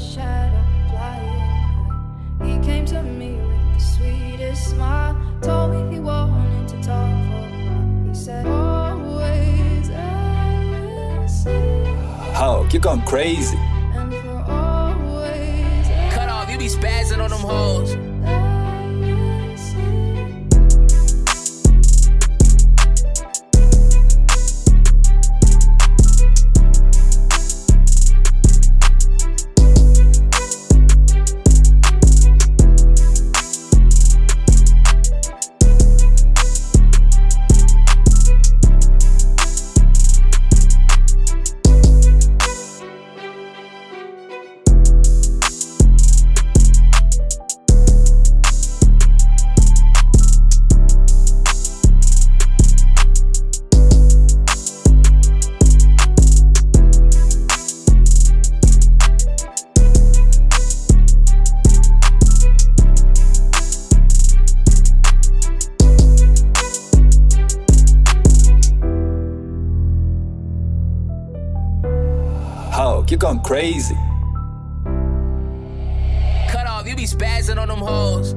shadow flying high. He came to me with the sweetest smile. Told me he wanted to talk for a while. He said, Always I will see. Hulk, you're going crazy. And for always I Cut off, you be spazzing on them hoes. You're going crazy. Cut off, you be spazzing on them hoes.